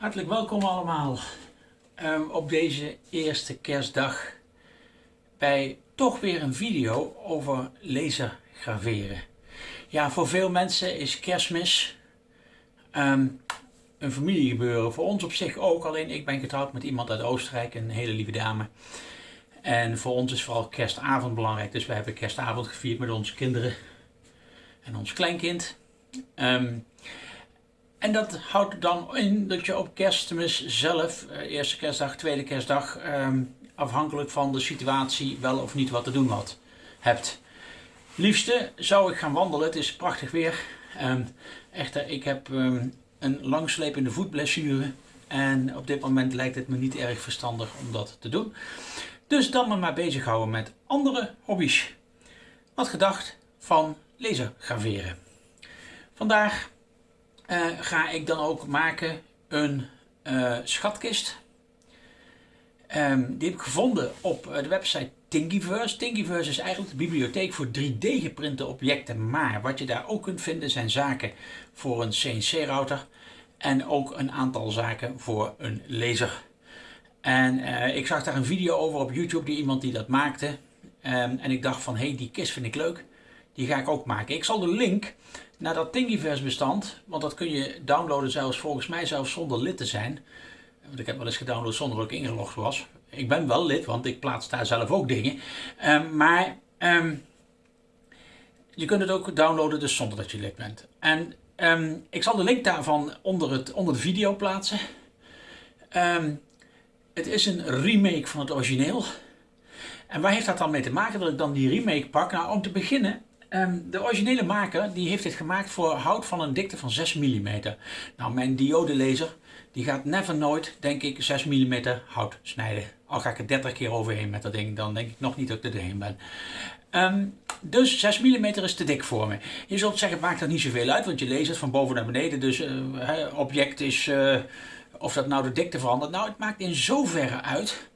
Hartelijk welkom allemaal ehm, op deze eerste kerstdag bij toch weer een video over lasergraveren. Ja, voor veel mensen is kerstmis ehm, een familiegebeuren. Voor ons op zich ook, alleen ik ben getrouwd met iemand uit Oostenrijk, een hele lieve dame. En voor ons is vooral kerstavond belangrijk, dus wij hebben kerstavond gevierd met onze kinderen en ons kleinkind. Um, en dat houdt dan in dat je op kerstmis zelf, eh, eerste kerstdag, tweede kerstdag, ehm, afhankelijk van de situatie wel of niet wat te doen had, hebt. Liefste zou ik gaan wandelen, het is prachtig weer. Um, echter, ik heb um, een langslepende voetblessure en op dit moment lijkt het me niet erg verstandig om dat te doen. Dus dan me maar bezighouden met andere hobby's. Wat gedacht van lasergraveren. Vandaag uh, ga ik dan ook maken een uh, schatkist. Um, die heb ik gevonden op eh, de website Thingiverse. Thingiverse is eigenlijk de bibliotheek voor 3D geprinte objecten. Maar wat je daar ook kunt vinden zijn zaken voor een CNC-router. En ook een aantal zaken voor een laser. En ik zag daar een video over op YouTube die iemand die dat maakte. Um, en ik dacht van, hé, hey, die kist vind ik leuk. Die ga ik ook maken. Ik zal de link naar dat Thingiverse bestand, want dat kun je downloaden zelfs volgens mij zelfs zonder lid te zijn. Want ik heb wel eens gedownload zonder dat ik ingelogd was. Ik ben wel lid, want ik plaats daar zelf ook dingen. Um, maar um, je kunt het ook downloaden dus zonder dat je lid bent. En um, ik zal de link daarvan onder, het, onder de video plaatsen. het is een remake van het origineel. En waar heeft dat dan mee te maken dat ik dan die remake pak? Nou, om te beginnen Um, de originele maker die heeft dit gemaakt voor hout van een dikte van 6 mm. Nou, mijn diodelaser die gaat never nooit, denk ik, 6 mm hout snijden. Al ga ik er 30 keer overheen met dat ding, dan denk ik nog niet dat ik er doorheen ben. Um, dus 6 mm is te dik voor me. Je zult zeggen, maakt dat niet zoveel uit, want je leest het van boven naar beneden. Dus uh, object is, uh, of dat nou de dikte verandert. Nou, het maakt in zoverre uit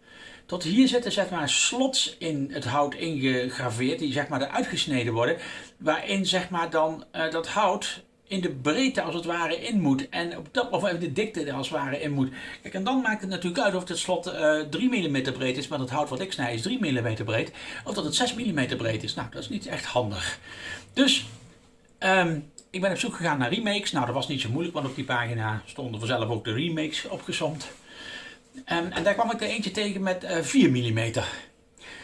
tot hier zitten zeg maar slots in het hout ingegraveerd, die zeg maar eruit gesneden worden, waarin zeg maar dan uh, dat hout in de breedte als het ware in moet. En op dat, of even de dikte als het ware in moet. Kijk, en dan maakt het natuurlijk uit of het slot uh, 3 mm breed is, maar het hout wat ik snij is 3 mm breed. Of dat het 6 mm breed is. Nou, dat is niet echt handig. Dus, um, ik ben op zoek gegaan naar remakes. Nou, dat was niet zo moeilijk, want op die pagina stonden vanzelf ook de remakes opgezomd. En, en daar kwam ik er eentje tegen met uh, 4 mm.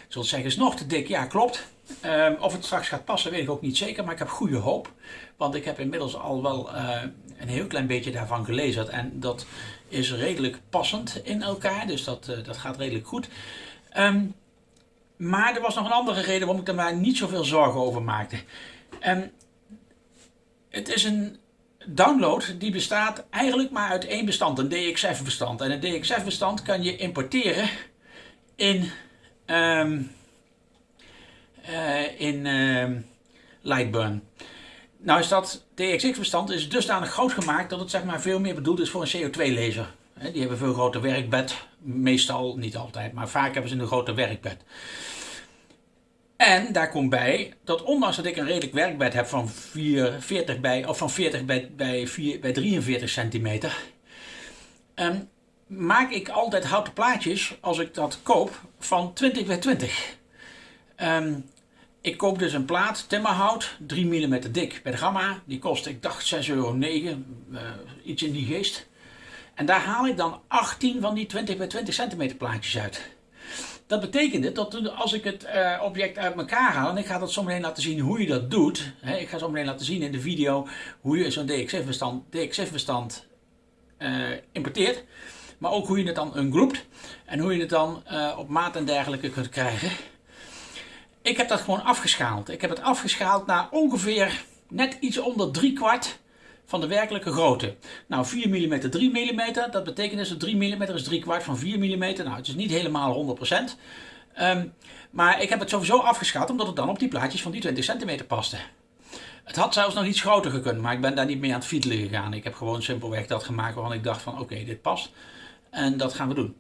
Zult zeggen, is nog te dik? Ja, klopt. Um, of het straks gaat passen, weet ik ook niet zeker, maar ik heb goede hoop. Want ik heb inmiddels al wel uh, een heel klein beetje daarvan gelezen. En dat is redelijk passend in elkaar, dus dat, uh, dat gaat redelijk goed. Um, maar er was nog een andere reden waarom ik er maar niet zoveel zorgen over maakte. Um, het is een download die bestaat eigenlijk maar uit één bestand, een DXF bestand. En een DXF bestand kan je importeren in, um, uh, in uh, Lightburn. Nou is dat DXX bestand is dusdanig groot gemaakt dat het zeg maar veel meer bedoeld is voor een CO2 laser. Die hebben veel groter werkbed, meestal niet altijd, maar vaak hebben ze een groter werkbed. En daar komt bij dat ondanks dat ik een redelijk werkbed heb van 40 bij, of van 40 bij, bij, 4, bij 43 centimeter, um, maak ik altijd houten plaatjes als ik dat koop van 20 bij 20. Um, ik koop dus een plaat timmerhout, 3 mm dik bij de Gamma. Die kost, ik dacht 6,09 euro, uh, iets in die geest. En daar haal ik dan 18 van die 20 bij 20 centimeter plaatjes uit. Dat betekende dat als ik het uh, object uit elkaar haal, en ik ga dat zo meteen laten zien hoe je dat doet. Hè, ik ga zo meteen laten zien in de video hoe je zo'n DXF-bestand DXF -bestand, uh, importeert. Maar ook hoe je het dan ungroept en hoe je het dan uh, op maat en dergelijke kunt krijgen. Ik heb dat gewoon afgeschaald. Ik heb het afgeschaald naar ongeveer net iets onder drie kwart van de werkelijke grootte. Nou 4 mm, 3 mm, dat betekent dus dat 3 mm is 3 kwart van 4 mm. Nou het is niet helemaal 100%. Um, maar ik heb het sowieso afgeschaald omdat het dan op die plaatjes van die 20 cm paste. Het had zelfs nog iets groter gekund, maar ik ben daar niet mee aan het fietelen gegaan. Ik heb gewoon simpelweg dat gemaakt waarvan ik dacht van oké, dit past. En dat gaan we doen.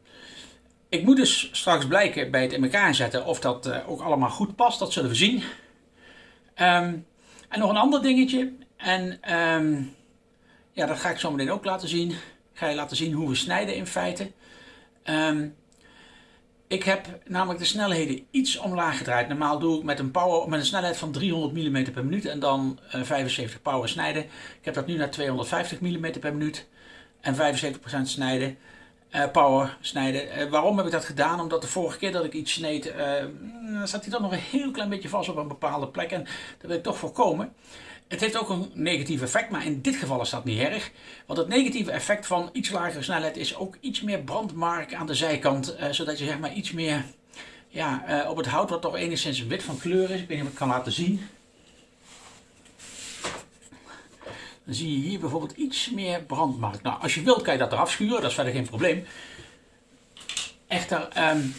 Ik moet dus straks blijken bij het in elkaar zetten of dat uh, ook allemaal goed past. Dat zullen we zien. Um, en nog een ander dingetje. En um, ja, dat ga ik zo meteen ook laten zien. ga je laten zien hoe we snijden in feite. Ehm, ik heb namelijk de snelheden iets omlaag gedraaid. Normaal doe ik met een, power, met een snelheid van 300 mm per minuut en dan 75 eh, power snijden. Ik heb dat nu naar 250 mm per minuut en 75% snijden. Uh, power snijden. Uh, waarom heb ik dat gedaan? Omdat de vorige keer dat ik iets sneed, uh, zat hij dan nog een heel klein beetje vast op een bepaalde plek. En dat wil ik toch voorkomen. Het heeft ook een negatief effect, maar in dit geval is dat niet erg. Want het negatieve effect van iets lagere snelheid is ook iets meer brandmark aan de zijkant. zodat je zeg maar iets meer ja, op het hout wat toch enigszins wit van kleur is. Ik weet niet of ik het kan laten zien. Dan zie je hier bijvoorbeeld iets meer brandmark. Nou, als je wilt kan je dat eraf schuren, dat is verder geen probleem. Echter, um,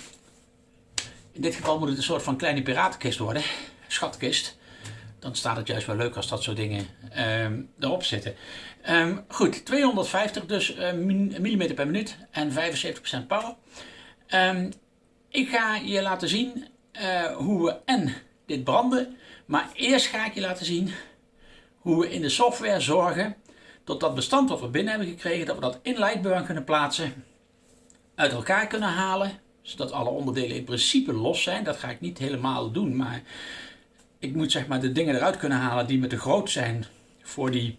in dit geval moet het een soort van kleine piratenkist worden, schatkist. Dan staat het juist wel leuk als dat soort dingen um, erop zitten. Um, goed, 250 dus uh, millimeter per minuut en 75% power. ik ga je laten zien uh, hoe we en dit branden, maar eerst ga ik je laten zien hoe we in de software zorgen dat dat bestand wat we binnen hebben gekregen, dat we dat in Lightburn kunnen plaatsen, uit elkaar kunnen halen, zodat alle onderdelen in principe los zijn. Dat ga ik niet helemaal doen, maar ik moet zeg maar de dingen eruit kunnen halen die me te groot zijn voor die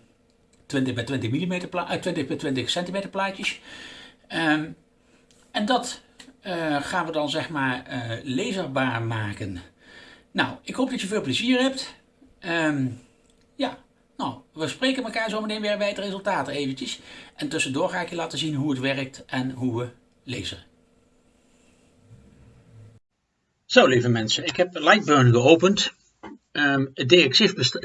20 bij 20 mm, 20 bij 20 centimeter plaatjes. Um, en dat uh, gaan we dan zeg maar uh, laserbaar maken. Nou, ik hoop dat je veel plezier hebt. Um, ja, nou, we spreken elkaar zo meteen weer bij het resultaat eventjes. En tussendoor ga ik je laten zien hoe het werkt en hoe we lezen. Zo lieve mensen, ik heb Lightburn geopend. Um, het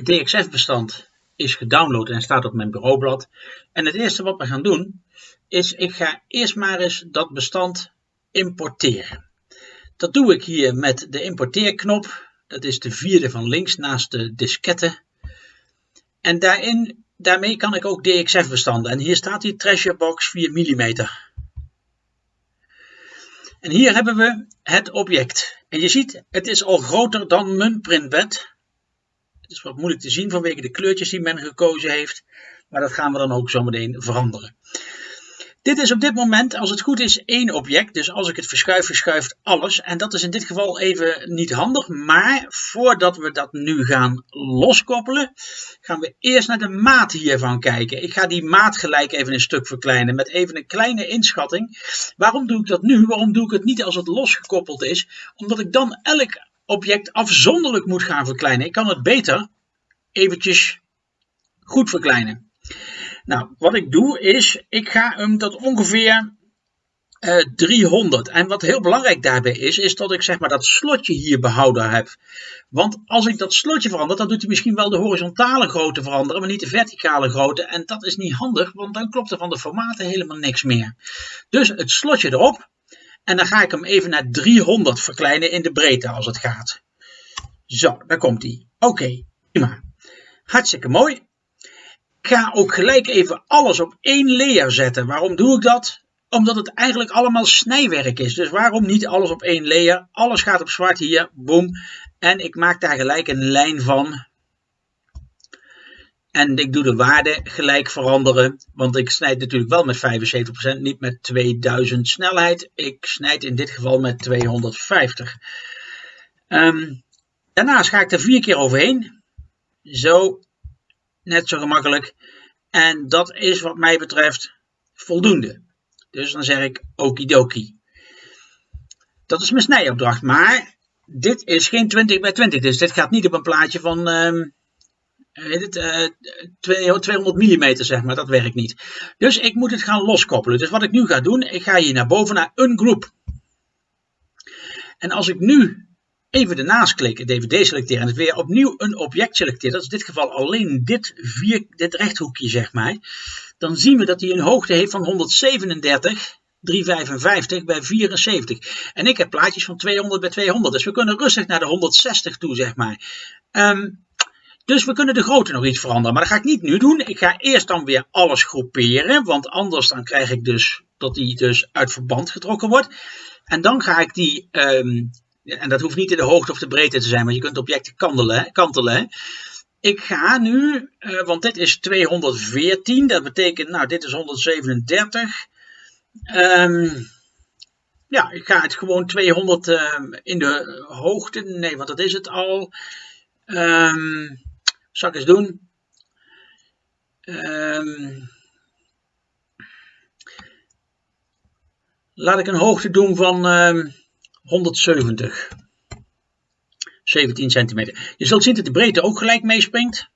DXF-bestand is gedownload en staat op mijn bureaublad. En het eerste wat we gaan doen, is ik ga eerst maar eens dat bestand importeren. Dat doe ik hier met de importeerknop. Dat is de vierde van links naast de diskette en daarin, daarmee kan ik ook DXF bestanden. En hier staat die Treasure Box 4 mm. En hier hebben we het object. En je ziet, het is al groter dan mijn printbed. Het is wat moeilijk te zien vanwege de kleurtjes die men gekozen heeft. Maar dat gaan we dan ook zo meteen veranderen. Dit is op dit moment, als het goed is, één object. Dus als ik het verschuif, verschuift alles. En dat is in dit geval even niet handig. Maar voordat we dat nu gaan loskoppelen, gaan we eerst naar de maat hiervan kijken. Ik ga die maat gelijk even een stuk verkleinen met even een kleine inschatting. Waarom doe ik dat nu? Waarom doe ik het niet als het losgekoppeld is? Omdat ik dan elk object afzonderlijk moet gaan verkleinen. Ik kan het beter eventjes goed verkleinen. Nou, wat ik doe is, ik ga hem tot ongeveer uh, eh, 300. En wat heel belangrijk daarbij is, is dat ik zeg maar dat slotje hier behouden heb. Want als ik dat slotje verander, dan doet hij misschien wel de horizontale grootte veranderen, maar niet de verticale grootte. En dat is niet handig, want dan klopt er van de formaten helemaal niks meer. Dus het slotje erop. En dan ga ik hem even naar 300 verkleinen in de breedte als het gaat. Zo, daar komt hij. Oké, prima. Hartstikke mooi ga ook gelijk even alles op één layer zetten. Waarom doe ik dat? Omdat het eigenlijk allemaal snijwerk is. Dus waarom niet alles op één layer? Alles gaat op zwart hier, boom. En ik maak daar gelijk een lijn van. En ik doe de waarde gelijk veranderen. Want ik snijd natuurlijk wel met 75%, niet met 2000 snelheid. Ik snijd in dit geval met 250. Um, daarnaast ga ik er vier keer overheen. Zo net zo gemakkelijk. En dat is wat mij betreft voldoende. Dus dan zeg ik okidoki. Dat is mijn snijopdracht. Maar dit is geen 20 bij 20. Dus dit gaat niet op een plaatje van uh, het, uh, 200 mm zeg maar. Dat werkt niet. Dus ik moet het gaan loskoppelen. Dus wat ik nu ga doen. Ik ga hier naar boven naar een groep. En als ik nu even ernaast klikken, DVD selecteren en het weer opnieuw een object selecteren, dat is in dit geval alleen dit, vier, dit rechthoekje zeg maar, dan zien we dat hij een hoogte heeft van 137, 355 bij 74. En ik heb plaatjes van 200 bij 200, dus we kunnen rustig naar de 160 toe zeg maar. Ehm, dus we kunnen de grootte nog iets veranderen, maar dat ga ik niet nu doen. Ik ga eerst dan weer alles groeperen, want anders dan krijg ik dus dat die dus uit verband getrokken wordt. En dan ga ik die um, en dat hoeft niet in de hoogte of de breedte te zijn, maar je kunt objecten kantelen. kantelen ik ga nu, uh, want dit is 214, dat betekent, nou, dit is 137. Um, ja, ik ga het gewoon 200 uh, in de hoogte, nee, want dat is het al. Um, zal doen? Um, laat ik een hoogte doen van 170. 17 centimeter. Je zult zien dat de breedte ook gelijk meespringt.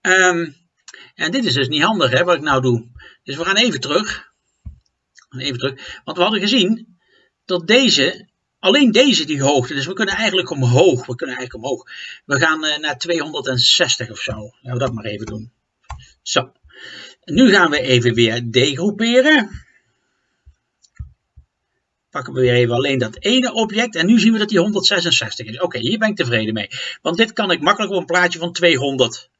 Um, en dit is dus niet handig hè, wat ik nou doe. Dus we gaan even terug. Even terug. Want we hadden gezien dat deze, alleen deze die hoogte, dus we kunnen eigenlijk omhoog. We kunnen eigenlijk omhoog. We gaan uh, naar 260 of zo. Laten we dat maar even doen. Zo. Nu gaan we even weer degroeperen pakken we weer even alleen dat ene object. En nu zien we dat die 166 is. Oké, hier ben ik tevreden mee. Want dit kan ik makkelijk op een plaatje van 200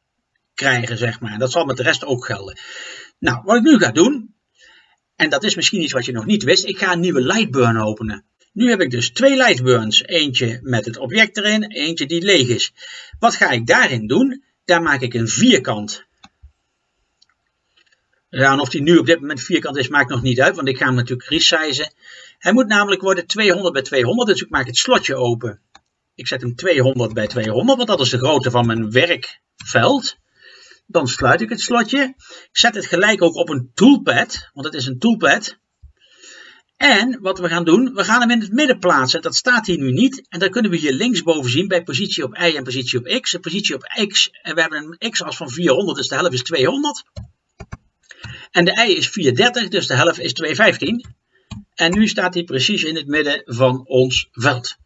krijgen, zeg maar. Dat zal met de rest ook gelden. Nou, wat ik nu ga doen, en dat is misschien iets wat je nog niet wist, ik ga een nieuwe Lightburn openen. Nu heb ik dus twee Lightburns. Eentje met het object erin, eentje die leeg is. Wat ga ik daarin doen? Daar maak ik een vierkant. Ja, en of die nu op dit moment vierkant is, maakt nog niet uit, want ik ga hem natuurlijk resizen. Hij moet namelijk worden 200 bij 200, dus ik maak het slotje open. Ik zet hem 200 bij 200, want dat is de grootte van mijn werkveld. Dan sluit ik het slotje. Ik zet het gelijk ook op een toolpad, want het is een toolpad. En wat we gaan doen, we gaan hem in het midden plaatsen. Dat staat hier nu niet. En dan kunnen we hier linksboven zien bij positie op y en positie op x. De positie op x, en we hebben een x-as van 400, dus de helft is 200. En de y is 430, dus de helft is 215. En nu staat hij precies in het midden van ons veld.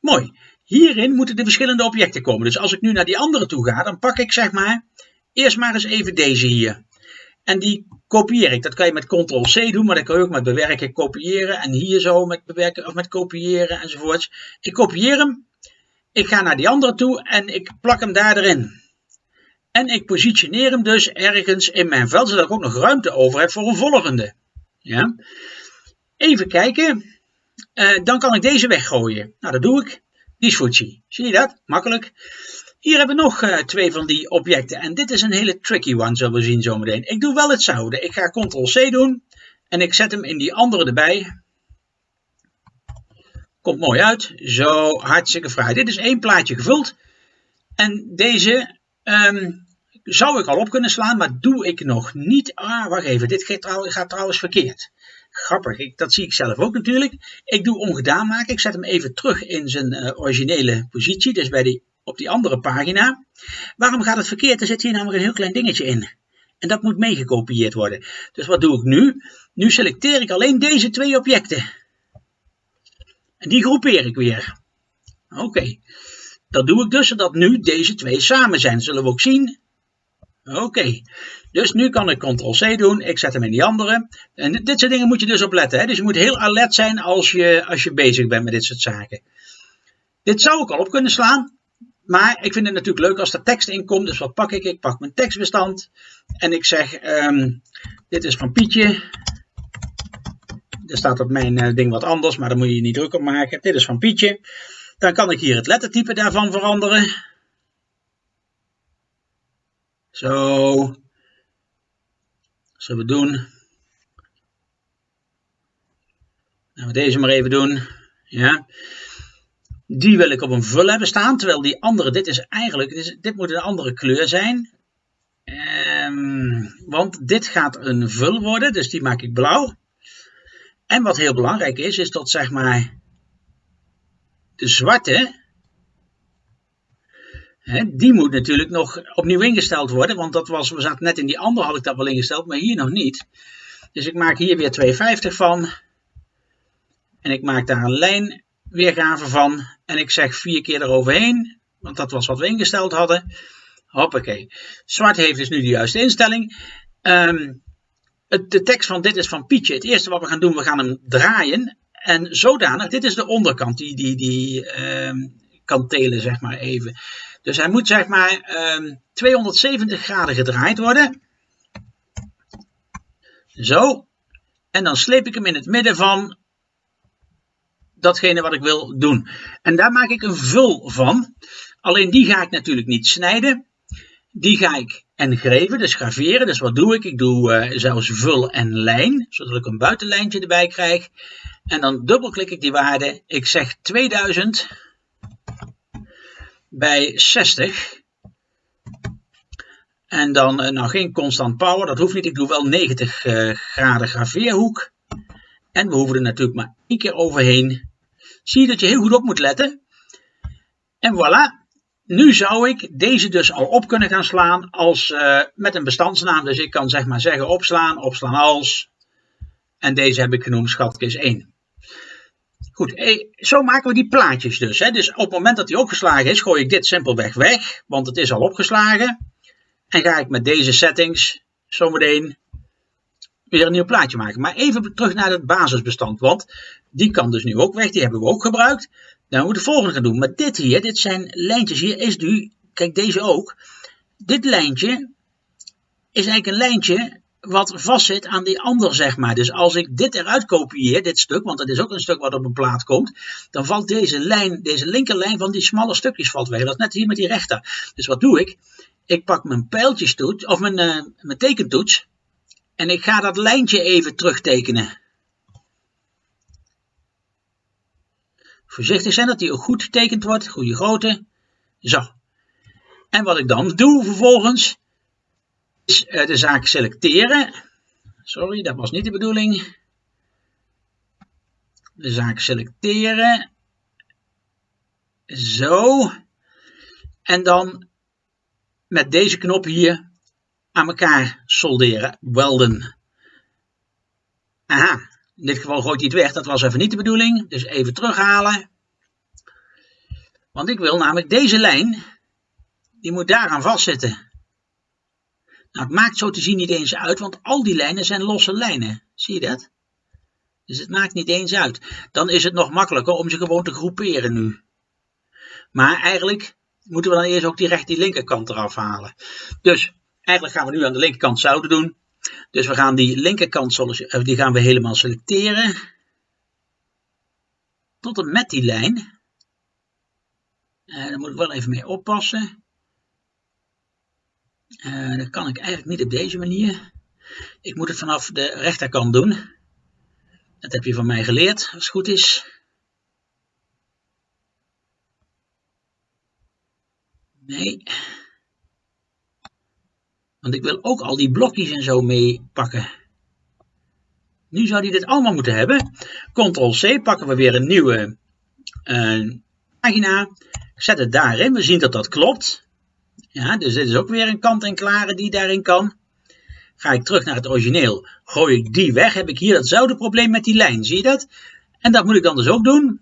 Mooi. Hierin moeten de verschillende objecten komen. Dus als ik nu naar die andere toe ga, dan pak ik zeg maar eerst maar eens even deze hier. En die kopieer ik. Dat kan je met ctrl-c doen, maar dat kan je ook met bewerken, kopiëren. En hier zo met bewerken of met kopiëren enzovoorts. Ik kopieer hem. Ik ga naar die andere toe en ik plak hem daar erin. En ik positioneer hem dus ergens in mijn veld, zodat ik ook nog ruimte over heb voor een volgende. Ja. Even kijken. Uh, dan kan ik deze weggooien. Nou, dat doe ik. Die switchy. Zie je dat? Makkelijk. Hier hebben we nog uh, twee van die objecten. En dit is een hele tricky one, zullen we zien zometeen. Ik doe wel hetzelfde. Ik ga Ctrl-C doen. En ik zet hem in die andere erbij. Komt mooi uit. Zo, hartstikke fraai. Dit is één plaatje gevuld. En deze um, zou ik al op kunnen slaan, maar doe ik nog niet. Ah, wacht even. Dit gaat trouwens verkeerd. Grappig, dat zie ik zelf ook natuurlijk. Ik doe ongedaan maken. Ik zet hem even terug in zijn uh, originele positie, dus bij die, op die andere pagina. Waarom gaat het verkeerd? Er zit hier namelijk een heel klein dingetje in. En dat moet meegekopieerd worden. Dus wat doe ik nu? Nu selecteer ik alleen deze twee objecten. En die groepeer ik weer. Oké. Dat doe ik dus zodat nu deze twee samen zijn. Zullen we ook zien. Oké. Dus nu kan ik Ctrl-C doen. Ik zet hem in die andere. En dit soort dingen moet je dus op letten. Hè? Dus je moet heel alert zijn als je, als je bezig bent met dit soort zaken. Dit zou ik al op kunnen slaan. Maar ik vind het natuurlijk leuk als er tekst in komt. Dus wat pak ik? Ik pak mijn tekstbestand. En ik zeg, um, dit is van Pietje. Er staat op mijn uh, ding wat anders, maar daar moet je je niet druk op maken. Dit is van Pietje. Dan kan ik hier het lettertype daarvan veranderen. Zo. Zullen we doen. Gaan we deze maar even doen. Ja. Die wil ik op een vul hebben staan. Terwijl die andere, dit is eigenlijk, dit, moet een andere kleur zijn. Um, want dit gaat een vul worden. Dus die maak ik blauw. En wat heel belangrijk is, is dat zeg maar de zwarte die moet natuurlijk nog opnieuw ingesteld worden, want dat was, we zaten net in die andere had ik dat wel ingesteld, maar hier nog niet. Dus ik maak hier weer 2,50 van. En ik maak daar een lijnweergave van. En ik zeg vier keer eroverheen, want dat was wat we ingesteld hadden. Hoppakee. Zwart heeft dus nu de juiste instelling. Um, het, de tekst van dit is van Pietje. Het eerste wat we gaan doen, we gaan hem draaien. En zodanig, dit is de onderkant, die, die, die um, kantelen zeg maar even. Dus hij moet zeg maar um, ehm, 270 graden gedraaid worden. Zo. En dan sleep ik hem in het midden van datgene wat ik wil doen. En daar maak ik een vul van. Alleen die ga ik natuurlijk niet snijden. Die ga ik engreven, dus graveren. Dus wat doe ik? Ik doe uh, zelfs vul en lijn, zodat ik een buitenlijntje erbij krijg. En dan dubbelklik ik die waarde. Ik zeg 2000 bij 60. En dan, uh, nou geen constant power, dat hoeft niet. Ik doe wel 90 uh, graden graveerhoek. En we hoeven er natuurlijk maar één keer overheen. Zie dat je heel goed op moet letten. En voilà, nu zou ik deze dus al op kunnen gaan slaan als, uh, met een bestandsnaam. Dus ik kan zeg maar zeggen opslaan, opslaan als. En deze heb ik genoemd schatkist 1. Goed, eh, zo maken we die plaatjes dus. Hè. Dus op het moment dat die opgeslagen is, gooi ik dit simpelweg weg, want het is al opgeslagen. En ga ik met deze settings zometeen weer een nieuw plaatje maken. Maar even terug naar het basisbestand, want die kan dus nu ook weg, die hebben we ook gebruikt. Dan moeten we het volgende gaan doen. Maar dit hier, dit zijn lijntjes hier, is nu, kijk deze ook. Dit lijntje is eigenlijk een lijntje wat vastzit aan die ander, zeg maar. Dus als ik dit eruit kopieer, dit stuk, want dat is ook een stuk wat op een plaat komt, dan valt deze lijn, deze linkerlijn van die smalle stukjes valt weg. Dat is net hier met die rechter. Dus wat doe ik? Ik pak mijn pijltjestoets, of mijn, uh, mijn tekentoets, en ik ga dat lijntje even terugtekenen. Voorzichtig zijn dat die ook goed getekend wordt, goede grootte. Zo. En wat ik dan doe vervolgens, is uh, de zaak selecteren. Sorry, dat was niet de bedoeling. De zaak selecteren. Zo. En dan met deze knop hier aan elkaar solderen, welden. Aha, in dit geval gooit hij het weg, dat was even niet de bedoeling. Dus even terughalen. Want ik wil namelijk deze lijn, die moet daaraan vastzitten. Nou, het maakt zo te zien niet eens uit, want al die lijnen zijn losse lijnen. Zie je dat? Dus het maakt niet eens uit. Dan is het nog makkelijker om ze gewoon te groeperen nu. Maar eigenlijk moeten we dan eerst ook direct die linkerkant eraf halen. Dus eigenlijk gaan we nu aan de linkerkant zouden doen. Dus we gaan die linkerkant eh, die gaan we helemaal selecteren. Tot en met die lijn. Uh, daar moet ik wel even mee oppassen. Uh, dat kan ik eigenlijk niet op deze manier. Ik moet het vanaf de rechterkant doen. Dat heb je van mij geleerd, als het goed is. Nee. Want ik wil ook al die blokjes en zo meepakken. Nu zou hij dit allemaal moeten hebben. Ctrl-C, pakken we weer een nieuwe uh, pagina. Zet het daarin, we zien dat dat klopt. Ja, dus dit is ook weer een kant-en-klare die daarin kan. Ga ik terug naar het origineel, gooi ik die weg, heb ik hier datzelfde probleem met die lijn, zie je dat? En dat moet ik dan dus ook doen.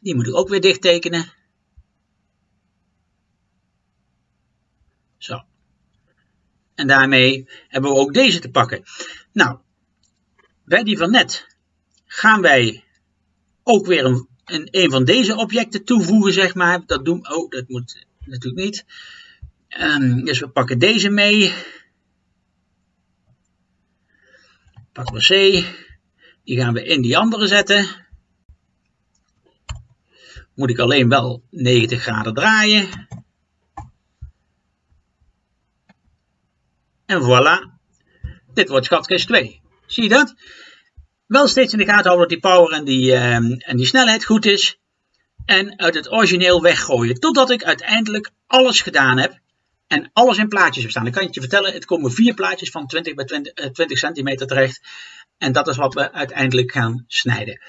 Die moet ik ook weer dicht tekenen. Zo. En daarmee hebben we ook deze te pakken. Nou, bij die van net gaan wij ook weer een, een, van deze objecten toevoegen, zeg maar. Dat doen, oh, dat moet natuurlijk niet. Um, dus we pakken deze mee. Pakken we C. Die gaan we in die andere zetten. Moet ik alleen wel 90 graden draaien. En voilà, dit wordt schatkist 2. Zie je dat? Wel steeds in de gaten houden dat die power en die, uh, en die snelheid goed is. En uit het origineel weggooien. Totdat ik uiteindelijk alles gedaan heb. En alles in plaatjes heb staan. Dan kan je je vertellen, het komen vier plaatjes van 20 bij 20, uh, 20 centimeter terecht. En dat is wat we uiteindelijk gaan snijden.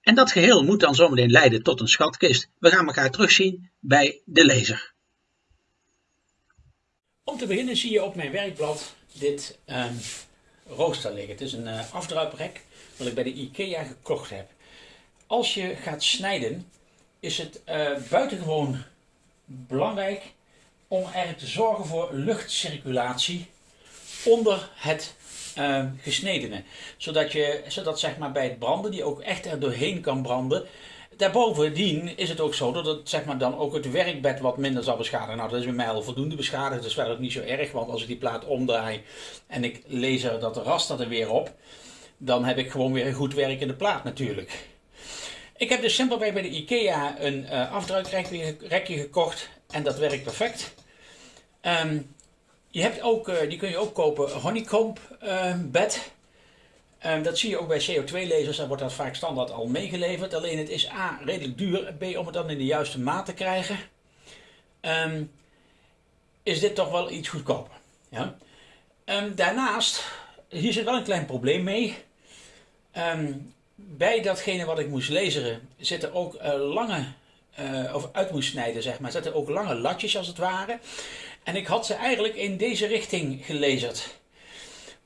En dat geheel moet dan zometeen leiden tot een schatkist. We gaan elkaar terugzien bij de laser. Om te beginnen zie je op mijn werkblad dit um, rooster liggen. Het is een uh, afdruiprek wat ik bij de IKEA gekocht heb. Als je gaat snijden is het uh, buitengewoon belangrijk om er te zorgen voor luchtcirculatie onder het uh, gesnedene. Zodat, je, zodat zeg maar, bij het branden die ook echt er doorheen kan branden Daarbovendien is het ook zo dat het zeg maar, dan ook het werkbed wat minder zal beschadigen. Nou, dat is bij mij al voldoende beschadigd. Dat is wel ook niet zo erg, want als ik die plaat omdraai en ik lees er dat raster er weer op, dan heb ik gewoon weer een goed werkende plaat natuurlijk. Ik heb dus simpelweg bij de IKEA een uh, afdrukrekje gekocht en dat werkt perfect. Um, je hebt ook, uh, die kun je ook kopen, honeycomb uh, bed. Um, dat zie je ook bij CO2-lasers, daar wordt dat vaak standaard al meegeleverd. Alleen het is A, redelijk duur, B, om het dan in de juiste maat te krijgen, um, is dit toch wel iets goedkoper. Ja? daarnaast, hier zit wel een klein probleem mee. bij datgene wat ik moest laseren zitten ook uh, lange uh, of uit moest snijden, zeg maar, zetten ook lange latjes als het ware. En ik had ze eigenlijk in deze richting gelezerd.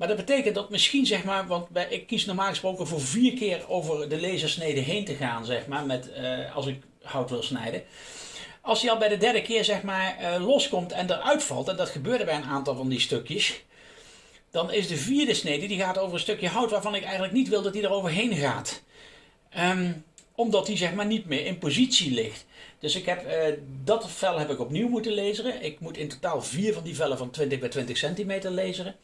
Maar dat betekent dat misschien, zeg maar, want ik kies normaal gesproken voor vier keer over de lasersnede heen te gaan, zeg maar, met, uh, als ik hout wil snijden. Als hij al bij de derde keer, zeg maar, uh, loskomt en eruit valt, en dat gebeurde bij een aantal van die stukjes, dan is de vierde snede, die gaat over een stukje hout waarvan ik eigenlijk niet wil dat hij er overheen gaat. Um, omdat hij zeg maar niet meer in positie ligt. Dus ik heb, uh, dat vel heb ik opnieuw moeten laseren. Ik moet in totaal vier van die vellen van 20 bij 20 centimeter laseren.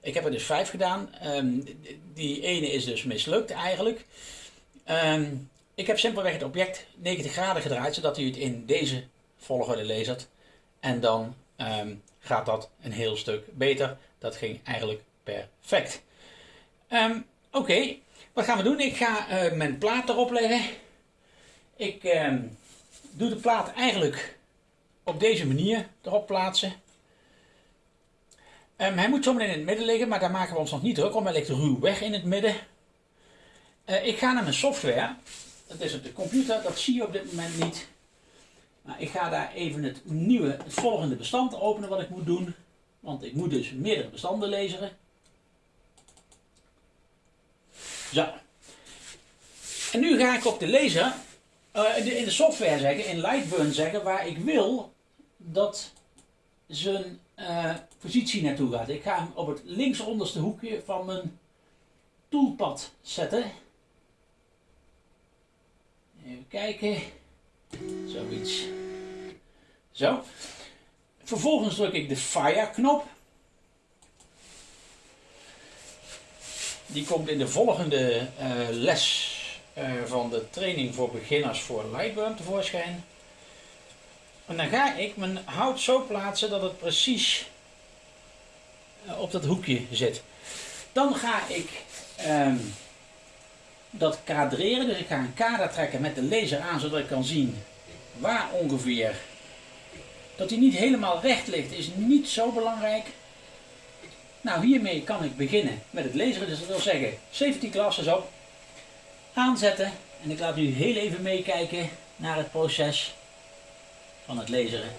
Ik heb er dus vijf gedaan. Um, die ene is dus mislukt eigenlijk. Um, ik heb simpelweg het object 90 graden gedraaid, zodat u het in deze volgorde lasert. En dan um, gaat dat een heel stuk beter. Dat ging eigenlijk perfect. Oké, wat gaan we doen? Ik ga uh, mijn plaat erop leggen. Ik doe de plaat eigenlijk op deze manier erop plaatsen. Um, hij moet zometeen in het midden liggen, maar daar maken we ons nog niet druk om. Hij ligt ruw weg in het midden. Uh, ik ga naar mijn software. Dat is op de computer, dat zie je op dit moment niet. Maar ik ga daar even het nieuwe, het volgende bestand openen wat ik moet doen. Want ik moet dus meerdere bestanden lezen. Zo. En nu ga ik op de lezer uh, in de software zeggen, in Lightburn zeggen, waar ik wil dat zijn uh, positie naartoe gaat. Ik ga hem op het linksonderste hoekje van mijn toolpad zetten. Even kijken. Zoiets. Zo. Vervolgens druk ik de Fire knop. Die komt in de volgende uh, les uh, van de training voor beginners voor Lightburn tevoorschijn. En dan ga ik mijn hout zo plaatsen dat het precies uh, op dat hoekje zit. Dan ga ik um, dat kadreren, dus ik ga een kader trekken met de laser aan zodat ik kan zien waar ongeveer. Dat hij niet helemaal recht ligt is niet zo belangrijk. Nou hiermee kan ik beginnen met het laseren, dus dat wil zeggen safety glasses op aanzetten. En ik laat u heel even meekijken naar het proces van het laseren.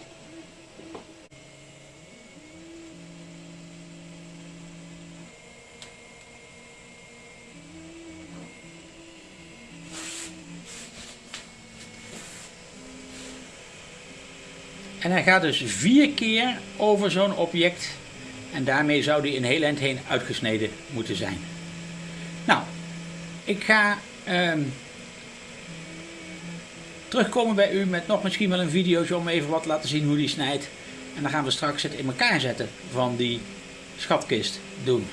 En hij gaat dus vier keer over zo'n object en daarmee zou die in heel eind heen uitgesneden moeten zijn. Nou, ik ga um, terugkomen bij u met nog misschien wel een video om even wat te laten zien hoe die snijdt. En dan gaan we straks het in elkaar zetten van die schatkist doen.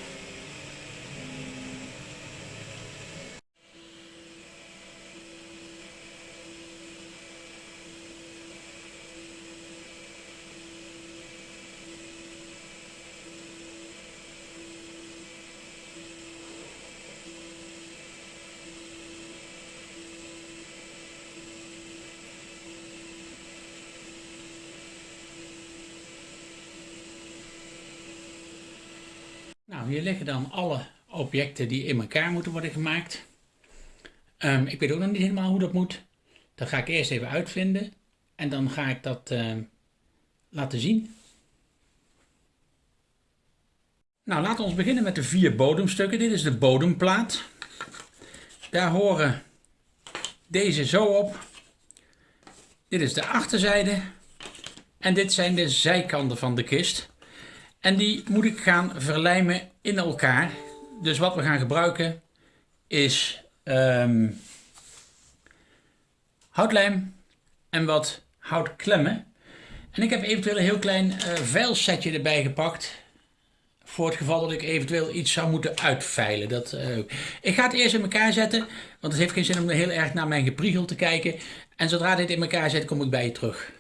Nou, hier liggen dan alle objecten die in elkaar moeten worden gemaakt. Um, ik weet ook nog niet helemaal hoe dat moet. Dat ga ik eerst even uitvinden en dan ga ik dat uh, laten zien. Nou, laten we beginnen met de vier bodemstukken. Dit is de bodemplaat. Daar horen deze zo op. Dit is de achterzijde. En dit zijn de zijkanten van de kist. En die moet ik gaan verlijmen in elkaar. Dus wat we gaan gebruiken is um, houtlijm en wat houtklemmen. En ik heb eventueel een heel klein uh, veilsetje erbij gepakt Voor het geval dat ik eventueel iets zou moeten uitveilen. Dat, uh, ik ga het eerst in elkaar zetten. Want het heeft geen zin om heel erg naar mijn gepriegel te kijken. En zodra dit in elkaar zit, kom ik bij je terug.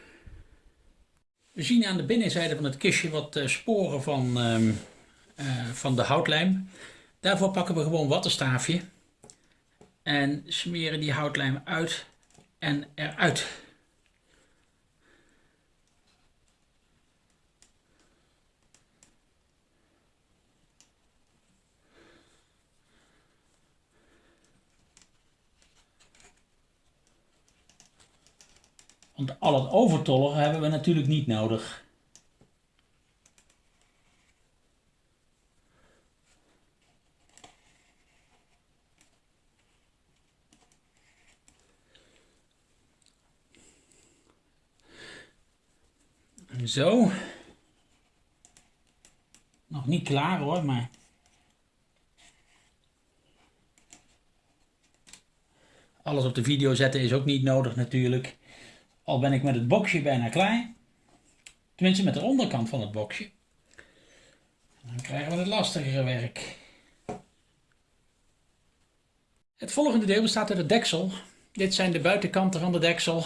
We zien aan de binnenzijde van het kistje wat uh, sporen van, uh, van de houtlijm. Daarvoor pakken we gewoon wattenstaafje. En smeren die houtlijm uit en eruit. Want al het overtollen hebben we natuurlijk niet nodig. Zo. Nog niet klaar hoor, maar... Alles op de video zetten is ook niet nodig natuurlijk. Al ben ik met het boxje bijna klaar. Tenminste met de onderkant van het boxje. Dan krijgen we het lastigere werk. Het volgende deel bestaat uit het deksel. Dit zijn de buitenkanten van de deksel.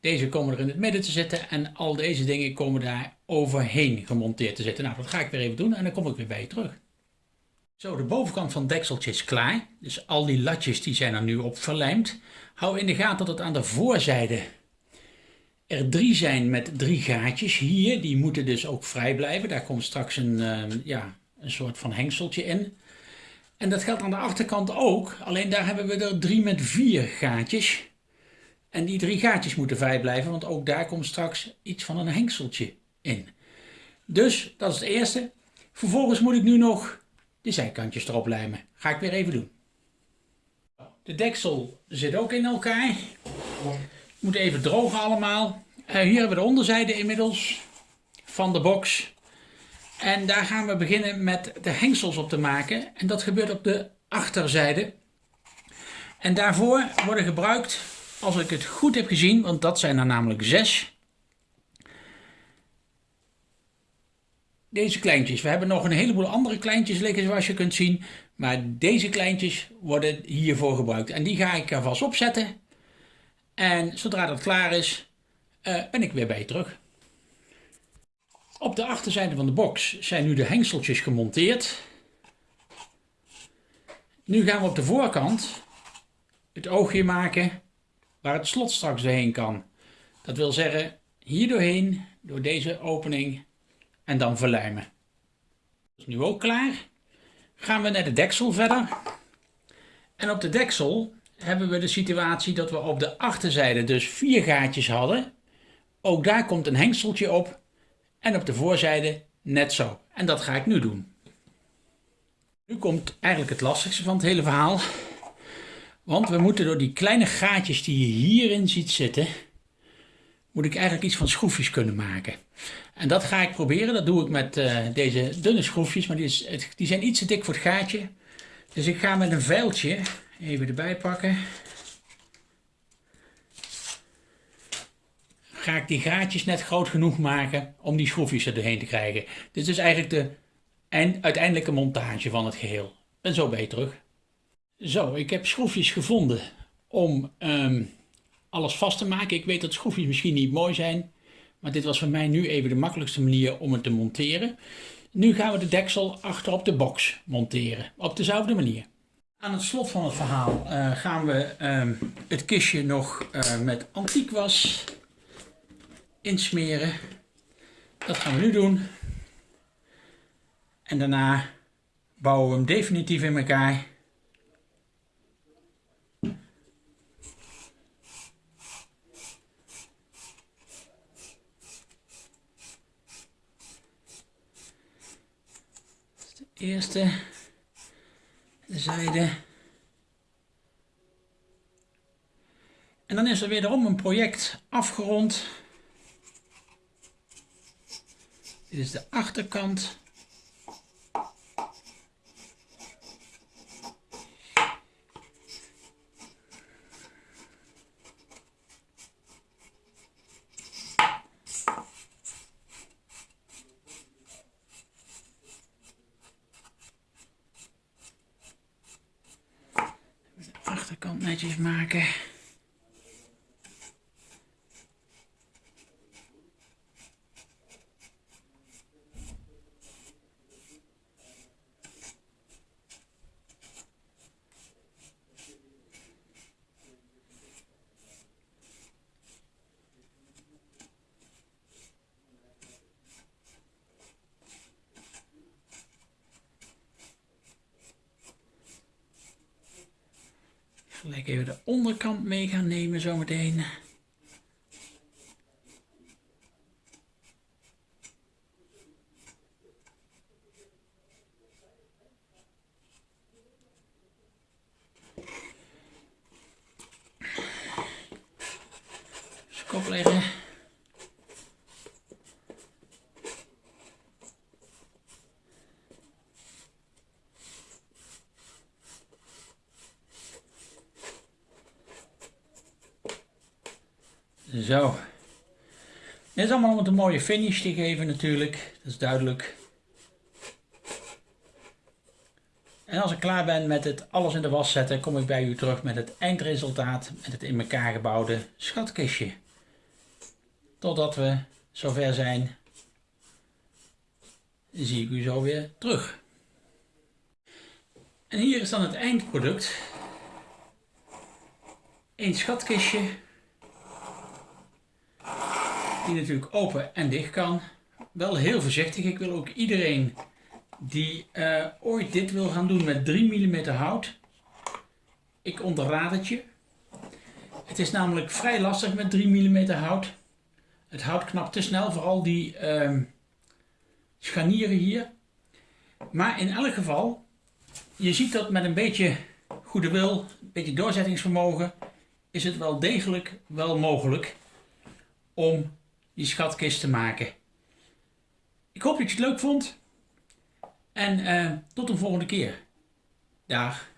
Deze komen er in het midden te zitten en al deze dingen komen daar overheen gemonteerd te zitten. Nou, dat ga ik weer even doen en dan kom ik weer bij je terug. Zo, de bovenkant van het dekseltje is klaar. Dus al die latjes die zijn er nu op verlijmd. Hou in de gaten dat het aan de voorzijde er drie zijn met drie gaatjes. Hier, die moeten dus ook vrij blijven. Daar komt straks een, uh, ja, een soort van hengseltje in. En dat geldt aan de achterkant ook. Alleen daar hebben we er drie met vier gaatjes. En die drie gaatjes moeten vrij blijven, want ook daar komt straks iets van een hengseltje in. Dus, dat is het eerste. Vervolgens moet ik nu nog de zijkantjes erop lijmen. Ga ik weer even doen. De deksel zit ook in elkaar. Moet even drogen allemaal. Uh, hier hebben we de onderzijde inmiddels van de box. En daar gaan we beginnen met de hengsels op te maken. En dat gebeurt op de achterzijde. En daarvoor worden gebruikt, als ik het goed heb gezien, want dat zijn er namelijk zes, deze kleintjes. We hebben nog een heleboel andere kleintjes liggen zoals je kunt zien. Maar deze kleintjes worden hiervoor gebruikt. En die ga ik er vast opzetten. En zodra dat klaar is, uh, ben ik weer bij je terug. Op de achterzijde van de box zijn nu de hengseltjes gemonteerd. Nu gaan we op de voorkant het oogje maken waar het slot straks doorheen kan. Dat wil zeggen hier doorheen, door deze opening en dan verlijmen. Dat is nu ook klaar. Gaan we naar de deksel verder. En op de deksel hebben we de situatie dat we op de achterzijde dus vier gaatjes hadden. Ook daar komt een hengseltje op. En op de voorzijde net zo. En dat ga ik nu doen. Nu komt eigenlijk het lastigste van het hele verhaal. Want we moeten door die kleine gaatjes die je hierin ziet zitten, moet ik eigenlijk iets van schroefjes kunnen maken. En dat ga ik proberen. Dat doe ik met uh, deze dunne schroefjes, maar die, is, die zijn iets te dik voor het gaatje. Dus ik ga met een vuiltje even erbij pakken. Ga ik die gaatjes net groot genoeg maken om die schroefjes er doorheen te krijgen. Dit is eigenlijk de uiteindelijke montage van het geheel. En zo ben je terug. Zo, ik heb schroefjes gevonden om um, alles vast te maken. Ik weet dat schroefjes misschien niet mooi zijn, maar dit was voor mij nu even de makkelijkste manier om het te monteren. Nu gaan we de deksel achter op de box monteren, op dezelfde manier. Aan het slot van het verhaal uh, gaan we uh, het kistje nog uh, met antiekwas insmeren. Dat gaan we nu doen. En daarna bouwen we hem definitief in elkaar. Eerste zijde. En dan is er wederom een project afgerond. Dit is de achterkant. cirkeltjes maken. Gelijk even de onderkant mee gaan nemen zometeen. Kop leggen. Zo. Dit is allemaal om het een mooie finish te geven natuurlijk. Dat is duidelijk. En als ik klaar ben met het alles in de was zetten, kom ik bij u terug met het eindresultaat met het in elkaar gebouwde schatkistje. Totdat we zover zijn, zie ik u zo weer terug. En hier is dan het eindproduct. Een schatkistje die natuurlijk open en dicht kan. Wel heel voorzichtig. Ik wil ook iedereen die uh, ooit dit wil gaan doen met 3 mm hout. Ik onderraad het je. Het is namelijk vrij lastig met 3 mm hout. Het hout knapt te snel, vooral die uh, scharnieren hier. Maar in elk geval, je ziet dat met een beetje goede wil, een beetje doorzettingsvermogen, is het wel degelijk wel mogelijk om die schatkist te maken. Ik hoop dat je het leuk vond. En uh, tot de volgende keer. Dag.